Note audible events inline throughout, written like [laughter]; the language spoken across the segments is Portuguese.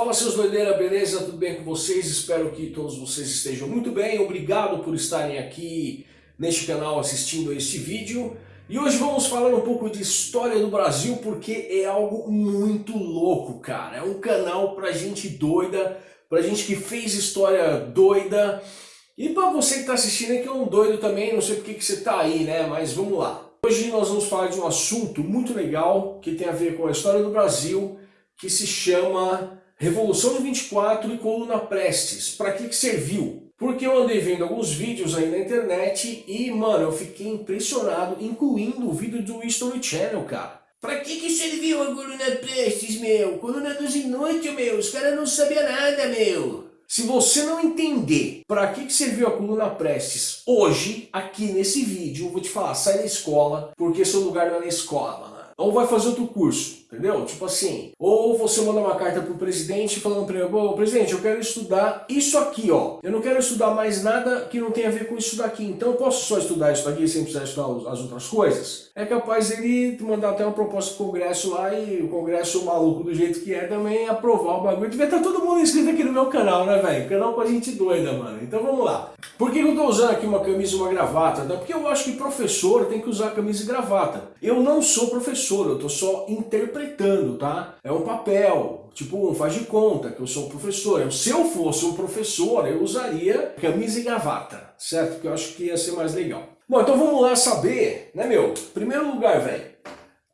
Fala seus doideira, beleza? Tudo bem com vocês? Espero que todos vocês estejam muito bem. Obrigado por estarem aqui neste canal assistindo a este vídeo. E hoje vamos falar um pouco de história do Brasil porque é algo muito louco, cara. É um canal pra gente doida, pra gente que fez história doida. E pra você que tá assistindo aqui é um doido também, não sei porque que você tá aí, né? Mas vamos lá. Hoje nós vamos falar de um assunto muito legal que tem a ver com a história do Brasil, que se chama Revolução de 24 e Coluna Prestes. Para que, que serviu? Porque eu andei vendo alguns vídeos aí na internet e, mano, eu fiquei impressionado, incluindo o vídeo do History Channel, cara. Pra que que serviu a coluna Prestes, meu? Coluna dos inúteis, meu. Os caras não sabiam nada, meu. Se você não entender para que, que serviu a coluna Prestes hoje, aqui nesse vídeo, eu vou te falar, sai da escola, porque seu lugar não é na escola, mano. Ou vai fazer outro curso, entendeu? Tipo assim, ou você manda uma carta pro presidente falando para ele, Bom, presidente, eu quero estudar isso aqui, ó. Eu não quero estudar mais nada que não tenha a ver com isso daqui, então eu posso só estudar isso daqui sem precisar estudar as outras coisas? É capaz ele mandar até uma proposta pro congresso lá e o congresso maluco do jeito que é também aprovar o bagulho. Devia estar todo mundo inscrito aqui no meu canal, né, velho? Canal com a gente doida, mano. Então vamos lá. Por que eu tô usando aqui uma camisa e uma gravata? Porque eu acho que professor tem que usar camisa e gravata. Eu não sou professor eu estou só interpretando, tá? É um papel, tipo um faz de conta que eu sou um professor. Se eu fosse um professor, eu usaria camisa e gravata, certo? Porque eu acho que ia ser mais legal. Bom, então vamos lá saber, né meu? Primeiro lugar, velho,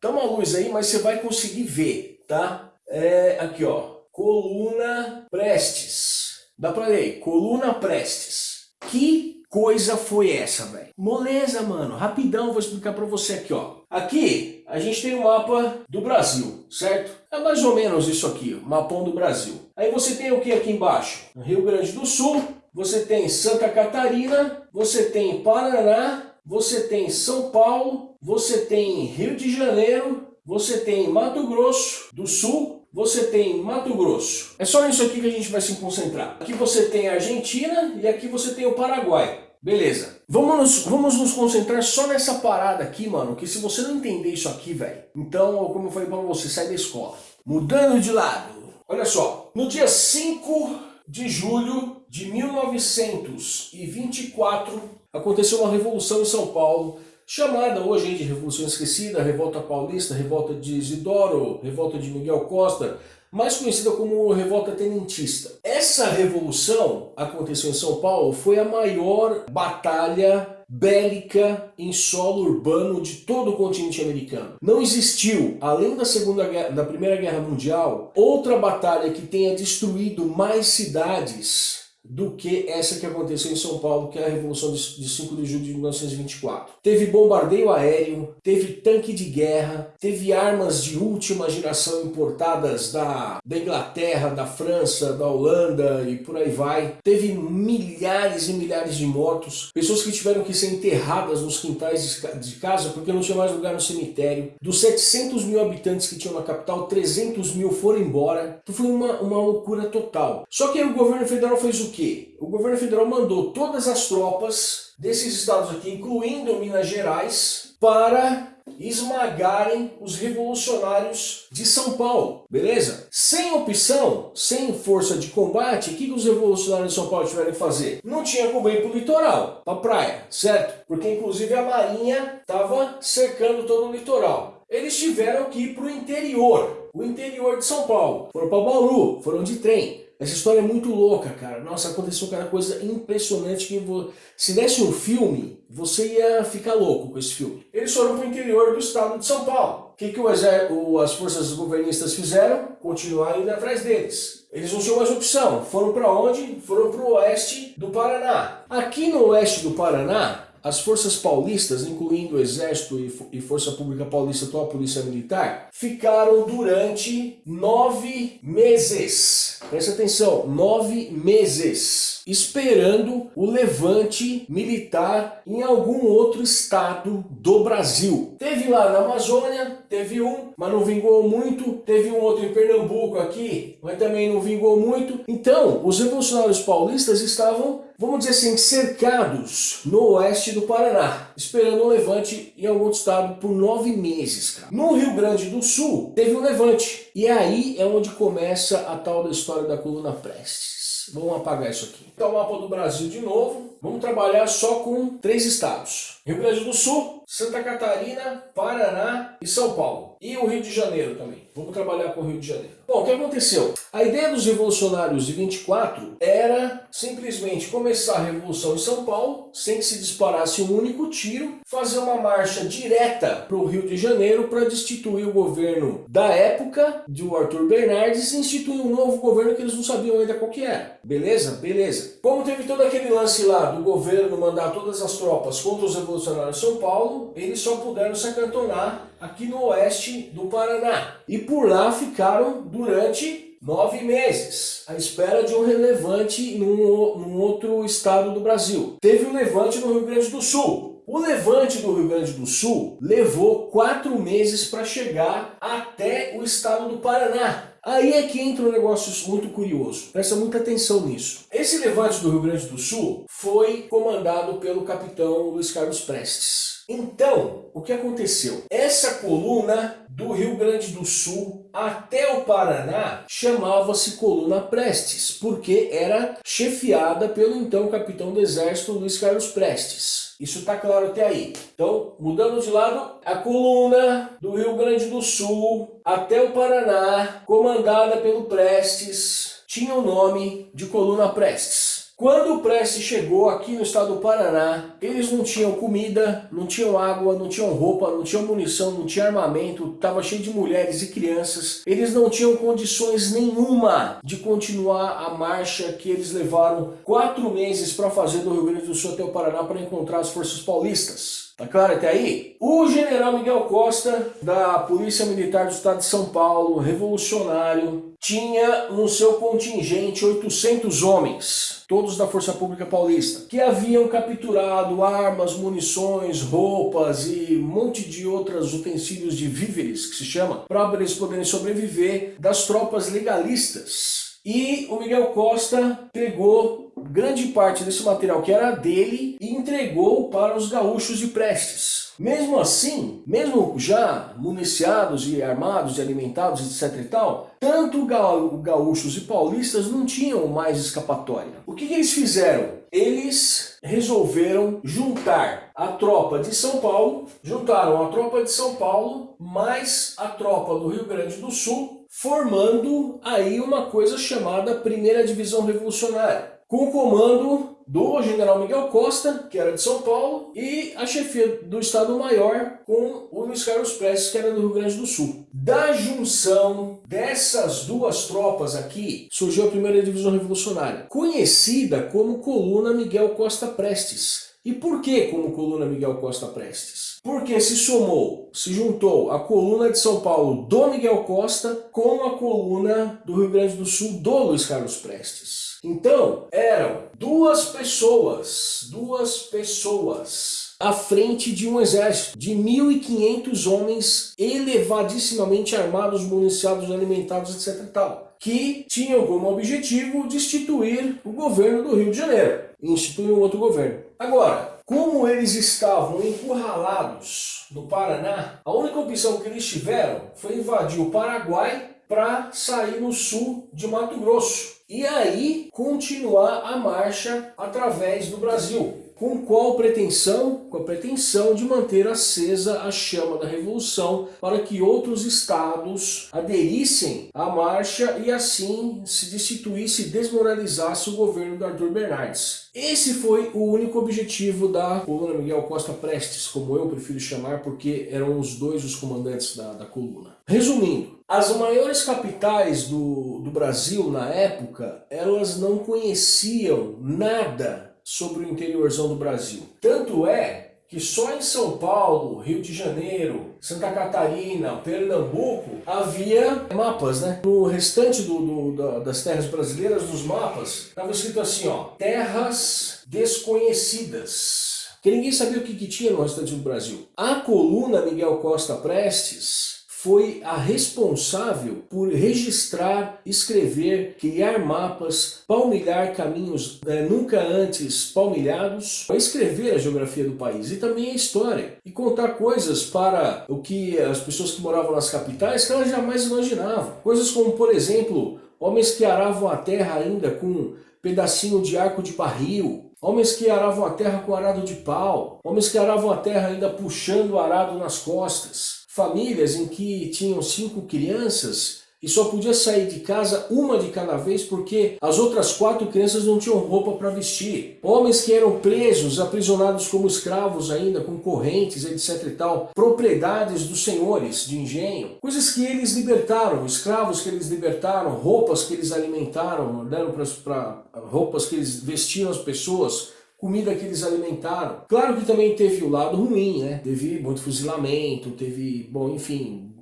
tá uma luz aí, mas você vai conseguir ver, tá? É, aqui ó, coluna Prestes. Dá pra ler, coluna Prestes. Que coisa foi essa, velho? Moleza, mano. Rapidão, vou explicar pra você aqui, ó. Aqui, a gente tem o um mapa do Brasil, certo? É mais ou menos isso aqui, o mapão do Brasil. Aí você tem o que aqui embaixo? Rio Grande do Sul, você tem Santa Catarina, você tem Paraná, você tem São Paulo, você tem Rio de Janeiro, você tem Mato Grosso do Sul, você tem Mato Grosso. É só isso aqui que a gente vai se concentrar. Aqui você tem a Argentina e aqui você tem o Paraguai. Beleza. Vamos nos, vamos nos concentrar só nessa parada aqui, mano, que se você não entender isso aqui, velho, então, como eu falei pra você, sai da escola. Mudando de lado. Olha só, no dia 5 de julho de 1924, aconteceu uma revolução em São Paulo, chamada hoje de Revolução Esquecida, Revolta Paulista, Revolta de Isidoro, Revolta de Miguel Costa, mais conhecida como Revolta Tenentista. Essa revolução aconteceu em São Paulo, foi a maior batalha bélica em solo urbano de todo o continente americano. Não existiu, além da, segunda guerra, da Primeira Guerra Mundial, outra batalha que tenha destruído mais cidades do que essa que aconteceu em São Paulo, que é a Revolução de 5 de julho de 1924. Teve bombardeio aéreo, teve tanque de guerra, teve armas de última geração importadas da, da Inglaterra, da França, da Holanda e por aí vai. Teve milhares e milhares de mortos, pessoas que tiveram que ser enterradas nos quintais de casa porque não tinha mais lugar no cemitério. Dos 700 mil habitantes que tinham na capital, 300 mil foram embora. Então foi uma, uma loucura total. Só que o governo federal fez o que? O governo federal mandou todas as tropas desses estados aqui, incluindo Minas Gerais, para esmagarem os revolucionários de São Paulo, beleza? Sem opção, sem força de combate, o que os revolucionários de São Paulo tiveram que fazer? Não tinha como ir para o litoral, para a praia, certo? Porque inclusive a marinha estava cercando todo o litoral. Eles tiveram que ir para o interior, o interior de São Paulo. Foram para Bauru, foram de trem. Essa história é muito louca, cara. Nossa, aconteceu cada coisa impressionante que vou... se desse um filme, você ia ficar louco com esse filme. Eles foram para o interior do estado de São Paulo. O que, que o as forças governistas fizeram? Continuaram indo atrás deles. Eles não tinham mais opção. Foram para onde? Foram para o oeste do Paraná. Aqui no oeste do Paraná, as forças paulistas, incluindo o Exército e Força Pública Paulista, atual Polícia Militar, ficaram durante nove meses. Presta atenção, nove meses esperando o levante militar em algum outro estado do Brasil. Teve lá na Amazônia, teve um, mas não vingou muito. Teve um outro em Pernambuco aqui, mas também não vingou muito. Então, os revolucionários paulistas estavam, vamos dizer assim, cercados no oeste do Paraná, esperando um levante em algum outro estado por nove meses. Cara. No Rio Grande do Sul, teve um levante. E aí é onde começa a tal da história da coluna Prestes. Vamos apagar isso aqui. Então, o mapa do Brasil de novo. Vamos trabalhar só com três estados. Rio Grande do Sul, Santa Catarina, Paraná e São Paulo. E o Rio de Janeiro também. Vamos trabalhar com o Rio de Janeiro. Bom, o que aconteceu? A ideia dos revolucionários de 24 era simplesmente começar a revolução em São Paulo, sem que se disparasse um único tiro, fazer uma marcha direta para o Rio de Janeiro para destituir o governo da época, do Arthur Bernardes, e instituir um novo governo que eles não sabiam ainda qual que era. Beleza? Beleza. Como teve todo aquele lance lá do governo mandar todas as tropas contra os revolucionários de São Paulo, eles só puderam se acantonar aqui no oeste do Paraná. E por lá ficaram durante nove meses, à espera de um relevante num, num outro estado do Brasil. Teve um levante no Rio Grande do Sul. O levante do Rio Grande do Sul levou quatro meses para chegar até o estado do Paraná. Aí é que entra um negócio muito curioso. Presta muita atenção nisso. Esse levante do Rio Grande do Sul foi comandado pelo capitão Luiz Carlos Prestes. Então, o que aconteceu? Essa coluna do Rio Grande do Sul até o Paraná chamava-se Coluna Prestes, porque era chefiada pelo então capitão do exército Luiz Carlos Prestes. Isso está claro até aí. Então, mudando de lado, a coluna do Rio Grande do Sul até o Paraná, comandada pelo Prestes, tinha o nome de Coluna Prestes. Quando o Prestes chegou aqui no estado do Paraná, eles não tinham comida, não tinham água, não tinham roupa, não tinham munição, não tinha armamento, estava cheio de mulheres e crianças. Eles não tinham condições nenhuma de continuar a marcha que eles levaram quatro meses para fazer do Rio Grande do Sul até o Paraná para encontrar as forças paulistas. Tá claro até aí? O general Miguel Costa, da Polícia Militar do Estado de São Paulo, revolucionário, tinha no seu contingente 800 homens, todos da Força Pública Paulista, que haviam capturado armas, munições, roupas e um monte de outros utensílios de víveres, que se chama, para eles poderem sobreviver das tropas legalistas. E o Miguel Costa pegou grande parte desse material que era dele entregou para os gaúchos de Prestes. Mesmo assim, mesmo já municiados e armados e alimentados, etc e tal, tanto gaúchos e paulistas não tinham mais escapatória. O que, que eles fizeram? Eles resolveram juntar a tropa de São Paulo, juntaram a tropa de São Paulo mais a tropa do Rio Grande do Sul, formando aí uma coisa chamada Primeira Divisão Revolucionária com o comando do general Miguel Costa, que era de São Paulo, e a chefia do Estado-Maior com o Luiz Carlos Prestes, que era do Rio Grande do Sul. Da junção dessas duas tropas aqui, surgiu a primeira divisão revolucionária, conhecida como Coluna Miguel Costa Prestes. E por que como Coluna Miguel Costa Prestes? Porque se somou, se juntou a coluna de São Paulo do Miguel Costa com a coluna do Rio Grande do Sul do Luiz Carlos Prestes. Então, eram duas pessoas, duas pessoas à frente de um exército de 1.500 homens elevadissimamente armados, municiados, alimentados, etc. Tal, que tinham como objetivo destituir o governo do Rio de Janeiro e instituir um outro governo. Agora, como eles estavam encurralados no Paraná, a única opção que eles tiveram foi invadir o Paraguai para sair no sul de Mato Grosso e aí continuar a marcha através do Brasil. Com qual pretensão? Com a pretensão de manter acesa a chama da Revolução para que outros estados aderissem à marcha e assim se destituísse e desmoralizasse o governo do Arthur Bernardes. Esse foi o único objetivo da coluna Miguel Costa Prestes, como eu prefiro chamar, porque eram os dois os comandantes da, da coluna. Resumindo, as maiores capitais do, do Brasil na época, elas não conheciam nada sobre o interiorzão do Brasil. Tanto é que só em São Paulo, Rio de Janeiro, Santa Catarina, Pernambuco, havia mapas, né? No restante do, do, das terras brasileiras, nos mapas, estava escrito assim, ó, terras desconhecidas. Que ninguém sabia o que, que tinha no restante do Brasil. A coluna Miguel Costa Prestes foi a responsável por registrar, escrever, criar mapas, palmilhar caminhos é, nunca antes palmilhados, escrever a geografia do país e também a história, e contar coisas para o que as pessoas que moravam nas capitais que elas jamais imaginavam. Coisas como, por exemplo, homens que aravam a terra ainda com pedacinho de arco de barril, homens que aravam a terra com arado de pau, homens que aravam a terra ainda puxando o arado nas costas, famílias em que tinham cinco crianças e só podia sair de casa uma de cada vez porque as outras quatro crianças não tinham roupa para vestir. Homens que eram presos, aprisionados como escravos ainda, com correntes, etc e tal. Propriedades dos senhores de engenho. Coisas que eles libertaram, escravos que eles libertaram, roupas que eles alimentaram, deram para roupas que eles vestiam as pessoas, comida que eles alimentaram. Claro que também teve o lado ruim, né? Teve muito fuzilamento, teve, bom, enfim,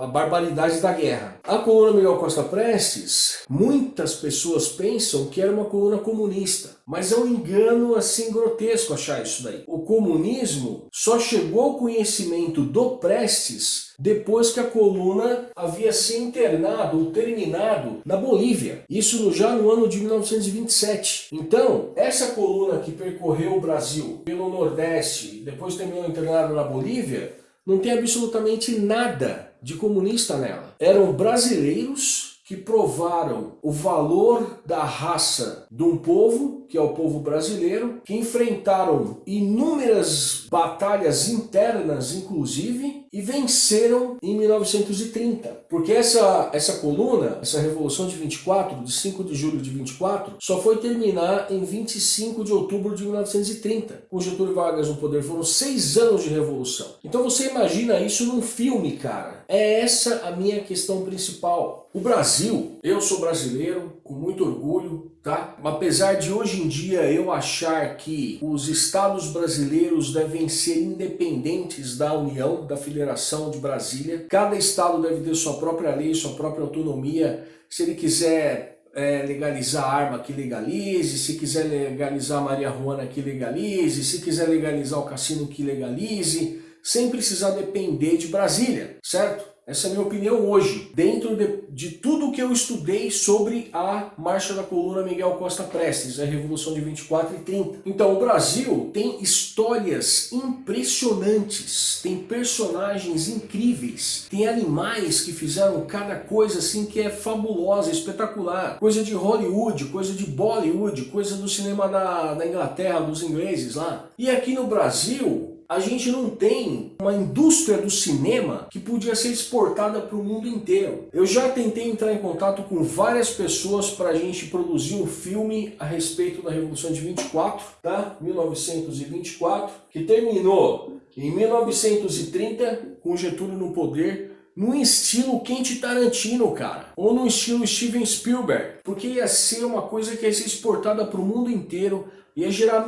a barbaridade da guerra. A coluna Miguel Costa Prestes, muitas pessoas pensam que era uma coluna comunista, mas é um engano assim grotesco achar isso daí. O comunismo só chegou ao conhecimento do Prestes depois que a coluna havia se internado ou terminado na Bolívia. Isso já no ano de 1927. Então, essa coluna que percorreu o Brasil pelo Nordeste, depois terminou internado na Bolívia, não tem absolutamente nada de comunista nela. Eram brasileiros que provaram o valor da raça de um povo, que é o povo brasileiro, que enfrentaram inúmeras batalhas internas, inclusive, e venceram em 1930. Porque essa, essa coluna, essa Revolução de 24, de 5 de julho de 24, só foi terminar em 25 de outubro de 1930. Com Getúlio Vargas no poder, foram seis anos de revolução. Então você imagina isso num filme, cara. É essa a minha questão principal. O Brasil, eu sou brasileiro, com muito orgulho, tá? Apesar de hoje em dia eu achar que os estados brasileiros devem ser independentes da União, da Federação de Brasília, cada estado deve ter sua própria lei, sua própria autonomia, se ele quiser é, legalizar arma, que legalize, se quiser legalizar Maria Juana, que legalize, se quiser legalizar o cassino, que legalize, sem precisar depender de Brasília, certo? Essa é a minha opinião hoje, dentro de, de tudo que eu estudei sobre a Marcha da Coluna Miguel Costa Prestes, a Revolução de 24 e 30. Então o Brasil tem histórias impressionantes, tem personagens incríveis, tem animais que fizeram cada coisa assim que é fabulosa, espetacular. Coisa de Hollywood, coisa de Bollywood, coisa do cinema da, da Inglaterra, dos ingleses lá. E aqui no Brasil, a gente não tem uma indústria do cinema que podia ser exportada para o mundo inteiro. Eu já tentei entrar em contato com várias pessoas para a gente produzir um filme a respeito da Revolução de 24, tá? 1924, que terminou em 1930 com Getúlio no poder, no estilo Quente Tarantino, cara. Ou no estilo Steven Spielberg. Porque ia ser uma coisa que ia ser exportada para o mundo inteiro, ia gerar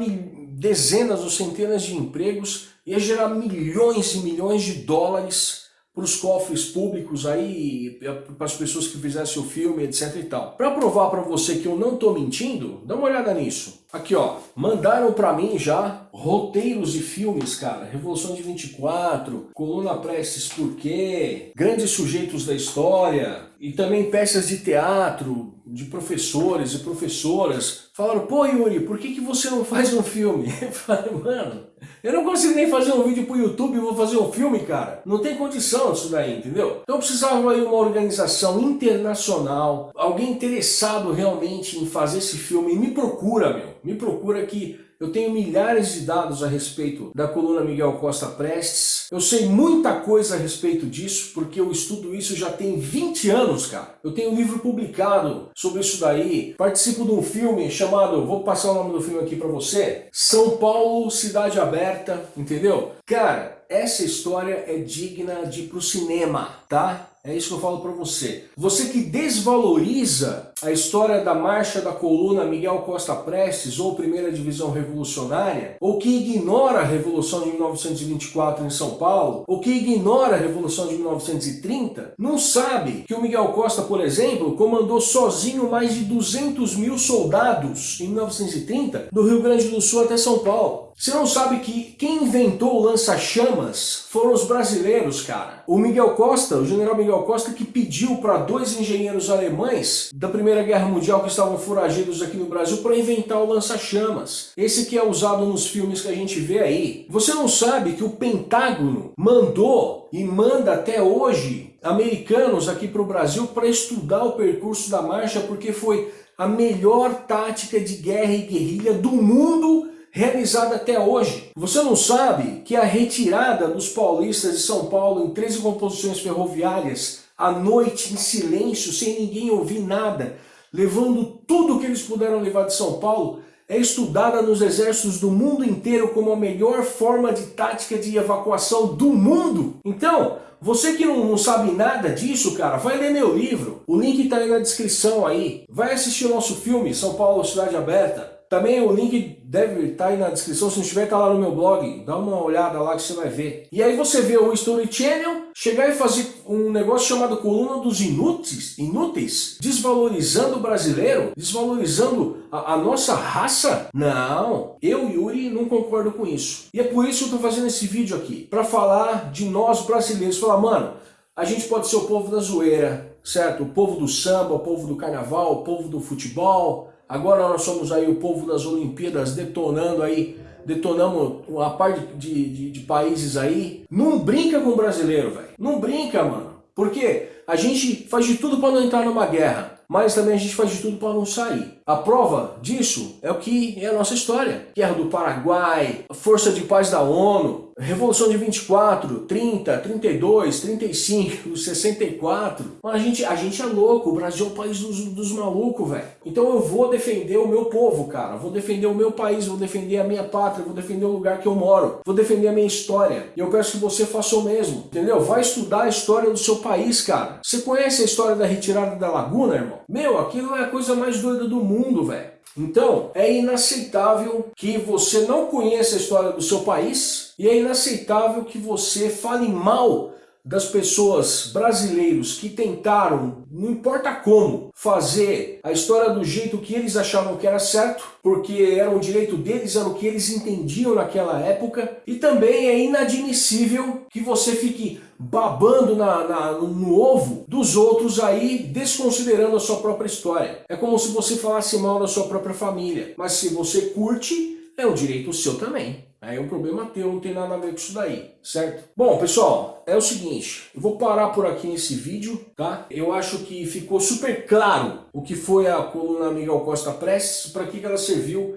dezenas ou centenas de empregos, ia gerar milhões e milhões de dólares para os cofres públicos aí, para as pessoas que fizessem o filme, etc e tal. Para provar para você que eu não estou mentindo, dá uma olhada nisso. Aqui ó, mandaram para mim já roteiros de filmes, cara. Revolução de 24, Coluna Prestes Por quê? Grandes sujeitos da história e também peças de teatro de professores e professoras. Falaram, pô Yuri, por que, que você não faz um filme? [laughs] Eu falei, mano, eu não consigo nem fazer um vídeo pro YouTube e vou fazer um filme, cara. Não tem condição disso daí, entendeu? Então precisava aí uma organização internacional, alguém interessado realmente em fazer esse filme. Me procura, meu. Me procura que eu tenho milhares de dados a respeito da coluna Miguel Costa Prestes. Eu sei muita coisa a respeito disso, porque eu estudo isso já tem 20 anos, cara. Eu tenho um livro publicado sobre isso daí. Participo de um filme chamado, vou passar o nome do filme aqui pra você, São Paulo, Cidade Aberta, entendeu? Cara, essa história é digna de ir pro cinema, tá? É isso que eu falo para você. Você que desvaloriza a história da marcha da coluna Miguel Costa Prestes ou Primeira Divisão Revolucionária, ou que ignora a Revolução de 1924 em São Paulo, ou que ignora a Revolução de 1930, não sabe que o Miguel Costa, por exemplo, comandou sozinho mais de 200 mil soldados em 1930 do Rio Grande do Sul até São Paulo. Você não sabe que quem inventou o lança-chamas foram os brasileiros, cara. O Miguel Costa, o general Miguel Costa, que pediu para dois engenheiros alemães da Primeira Guerra Mundial que estavam foragidos aqui no Brasil para inventar o lança-chamas. Esse que é usado nos filmes que a gente vê aí. Você não sabe que o Pentágono mandou e manda até hoje americanos aqui para o Brasil para estudar o percurso da marcha porque foi a melhor tática de guerra e guerrilha do mundo realizada até hoje. Você não sabe que a retirada dos paulistas de São Paulo em 13 composições ferroviárias, à noite, em silêncio, sem ninguém ouvir nada, levando tudo que eles puderam levar de São Paulo, é estudada nos exércitos do mundo inteiro como a melhor forma de tática de evacuação do mundo. Então, você que não, não, sabe nada disso, cara, vai ler meu livro. O link está aí na descrição aí. Vai assistir o nosso filme, São Paulo Cidade Aberta. Também o link deve estar tá aí na descrição, se não estiver, tá lá no meu blog, dá uma olhada lá que você vai ver. E aí você vê o Story Channel, chegar e fazer um negócio chamado Coluna dos Inúteis, inúteis desvalorizando o brasileiro, desvalorizando a, a nossa raça? Não, eu, Yuri, não concordo com isso. E é por isso que eu estou fazendo esse vídeo aqui, para falar de nós brasileiros, falar, mano, a gente pode ser o povo da zoeira, certo? O povo do samba, o povo do carnaval, o povo do futebol, Agora nós somos aí o povo das Olimpíadas detonando aí, detonamos uma parte de, de, de países aí. Não brinca com o brasileiro, velho. Não brinca, mano. Porque a gente faz de tudo para não entrar numa guerra mas também a gente faz de tudo para não sair. A prova disso é o que é a nossa história. Guerra do Paraguai, Força de Paz da ONU, Revolução de 24, 30, 32, 35, 64. Mano, a gente, a gente é louco, o Brasil é o país dos, dos malucos, velho. Então eu vou defender o meu povo, cara. Vou defender o meu país, vou defender a minha pátria, vou defender o lugar que eu moro. Vou defender a minha história. E eu peço que você faça o mesmo, entendeu? Vai estudar a história do seu país, cara. Você conhece a história da retirada da Laguna, irmão? Meu, aquilo é a coisa mais doida do mundo, velho. Então, é inaceitável que você não conheça a história do seu país e é inaceitável que você fale mal das pessoas brasileiros que tentaram, não importa como, fazer a história do jeito que eles achavam que era certo, porque era o direito deles, era o que eles entendiam naquela época, e também é inadmissível que você fique babando na, na, no ovo dos outros aí, desconsiderando a sua própria história. É como se você falasse mal da sua própria família, mas se você curte, é um direito seu também. Aí é um problema teu, não tem nada a ver com isso daí, certo? Bom, pessoal, é o seguinte, eu vou parar por aqui nesse vídeo, tá? Eu acho que ficou super claro o que foi a coluna Miguel Costa Prestes, para que ela serviu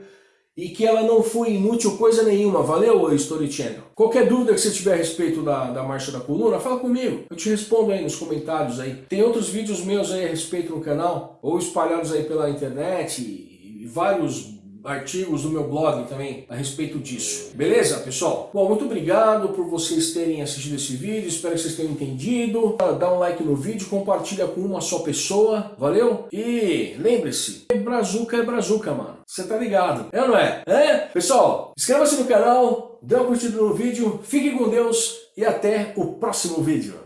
e que ela não foi inútil coisa nenhuma, valeu, Story Channel? Qualquer dúvida que você tiver a respeito da, da marcha da coluna, fala comigo, eu te respondo aí nos comentários aí. Tem outros vídeos meus aí a respeito no canal, ou espalhados aí pela internet, e, e vários artigos do meu blog também a respeito disso. Beleza, pessoal? Bom, muito obrigado por vocês terem assistido esse vídeo, espero que vocês tenham entendido. Dá um like no vídeo, compartilha com uma só pessoa, valeu? E lembre-se, brazuca é brazuca, mano. Você tá ligado, é ou não é? É? Pessoal, inscreva-se no canal, dê uma curtida no vídeo, fique com Deus e até o próximo vídeo.